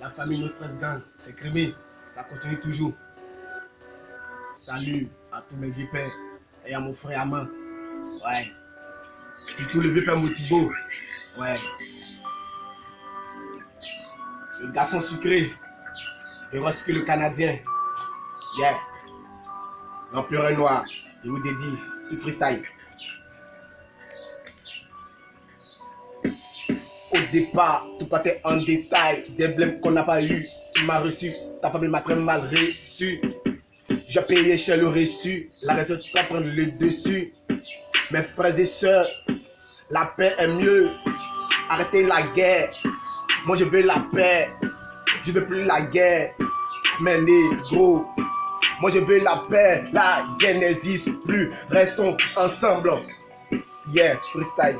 La famille Notre Gang, c'est crémé. Ça continue toujours. Salut à tous mes vieux pères et à mon frère Aman. Ouais. Surtout le vieux père Motibo. Ouais. Le garçon sucré. Que le Canadien. Yeah. L'empereur noir. Je vous dédie ce freestyle. Départ, tout partait en détail. Des blèmes qu'on n'a pas eu. Tu m'as reçu. Ta famille m'a très mal reçu. J'ai payé cher le reçu. La raison de prendre le dessus. Mes frères et sœurs, la paix est mieux. Arrêtez la guerre. Moi je veux la paix. Je veux plus la guerre. Mais négro. Moi je veux la paix. La guerre n'existe plus. Restons ensemble. Yeah, freestyle.